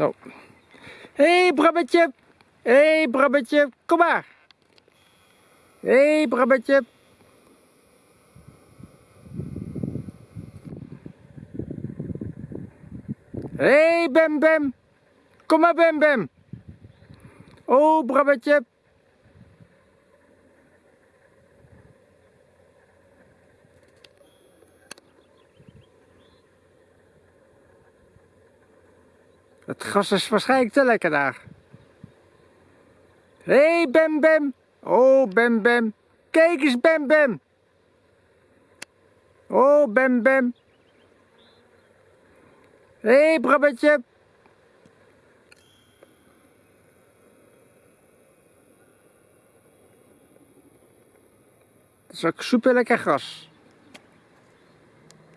Nou. Hé, hey, Brabbetje. Hé, hey, Brabbetje. Kom maar. Hé, hey, Brabbetje. Hé, hey, Bem Bem. Kom maar, Bem Bem. Oh, Brabbetje. Het gras is waarschijnlijk te lekker daar. Hé, hey, Bem Bem. Oh, Bem Bem. Kijk eens, Bem Bem. Oh, Bem Bem. Hé, hey, Brabbetje. Dat is ook super lekker gras.